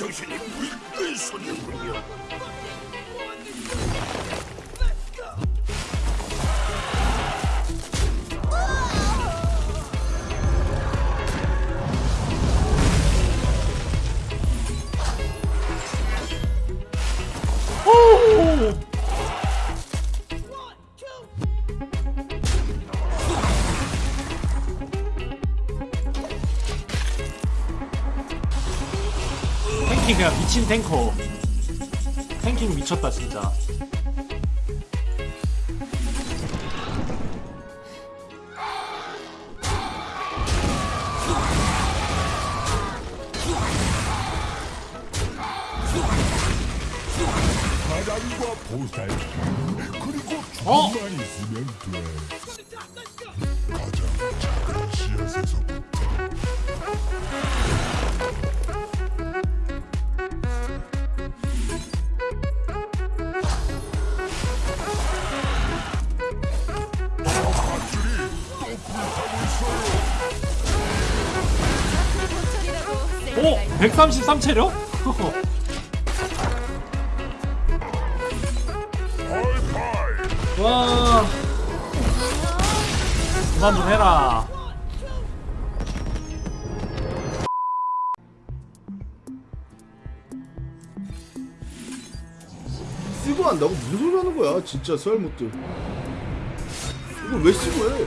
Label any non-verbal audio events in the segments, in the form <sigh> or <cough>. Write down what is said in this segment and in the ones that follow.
정신이 물끈 솟는군요. 탱킹 그냥 미친 탱커 탱킹 미쳤다 진짜 바람과 보살 그리고 어? 조금만 있으면 돼. 오! 133체력? 하이파이 와. 그만 좀 해라. 쓰고 한다고? 무슨 소리 하는 거야? 진짜 썰못들. 이걸 왜 쓰고 해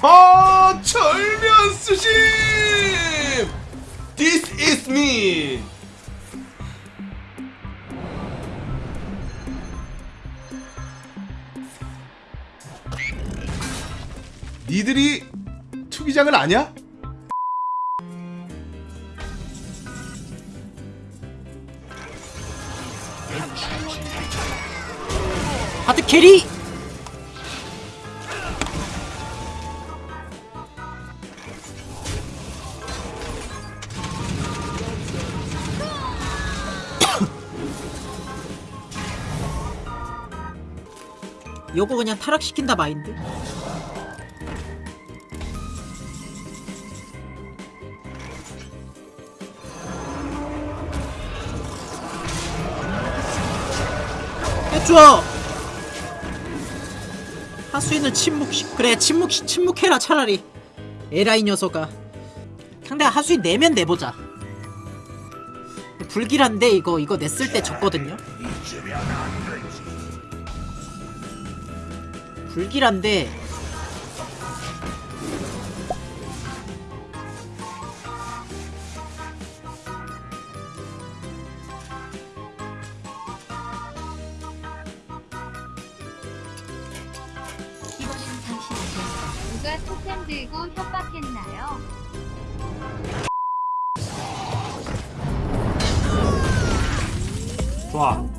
아 철면 수심 This is me 니들이 투기장을 아냐? 하드 캐리! 요거 그냥 타락시킨다 마인드? 해줘! 하수인을 침묵시 그래 침묵 침묵해라 차라리. 에라이 녀석아. 상대가 하수인 내면 내보자. 불길한데 이거 이거 냈을 때 졌거든요 불길한데 누가 토템 들고 협박했나요? 좋아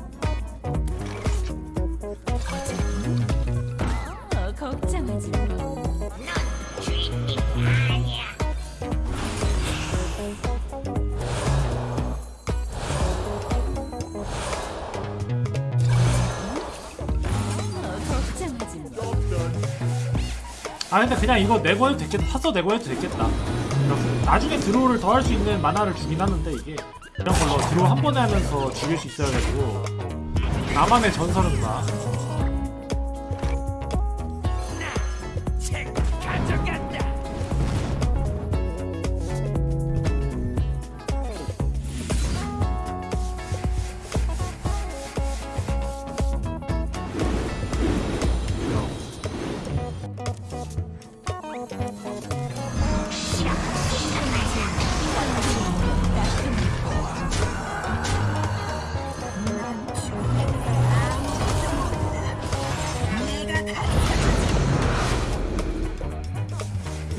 아 근데 그냥 이거 내고 해도 됐겠다 파서 내고 해도 됐겠다. 나중에 draw를 더 할 수 있는 mana를 주긴 하는데 이게 이런 걸로 draw 한 번에 하면서 죽일 수 있어가지고 나만의 전설은 나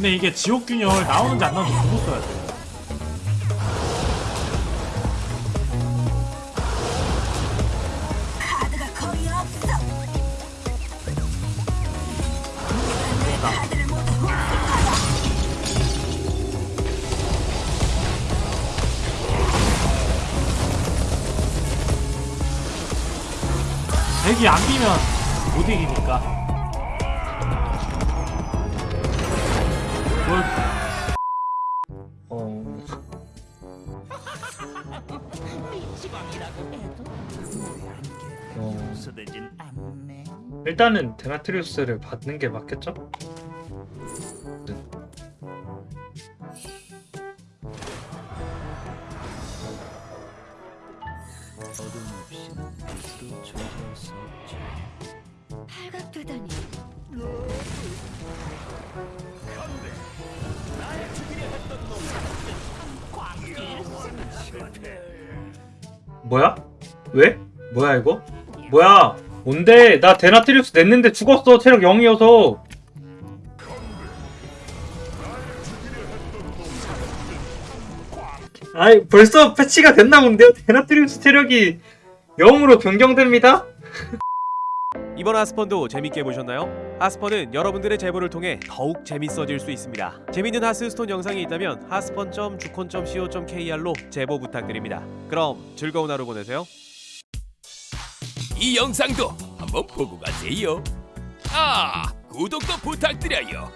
근데 이게 지옥균열 나오는지 안 나오는지 보고 써야 돼 덱이 안 비면 못 이기니까. 어... 일단은 데나트리우스를 받는 게 맞겠죠? 팔각되다니. 뭐야? 왜? 뭐야 이거? 뭐야? 뭔데? 나 데나트리우스 냈는데 죽었어 체력 0이어서 아이 벌써 패치가 됐나 본데요? 데나트리우스 체력이 0으로 변경됩니다? <laughs> 이번 하스펀도 재밌게 보셨나요? 하스펀은 여러분들의 제보를 통해 더욱 재밌어질 수 있습니다. 재밌는 하스스톤 영상이 있다면 하스펀.주콘.co.kr로 제보 부탁드립니다. 그럼 즐거운 하루 보내세요. 이 영상도 한번 보고 가세요. 아, 구독도 부탁드려요.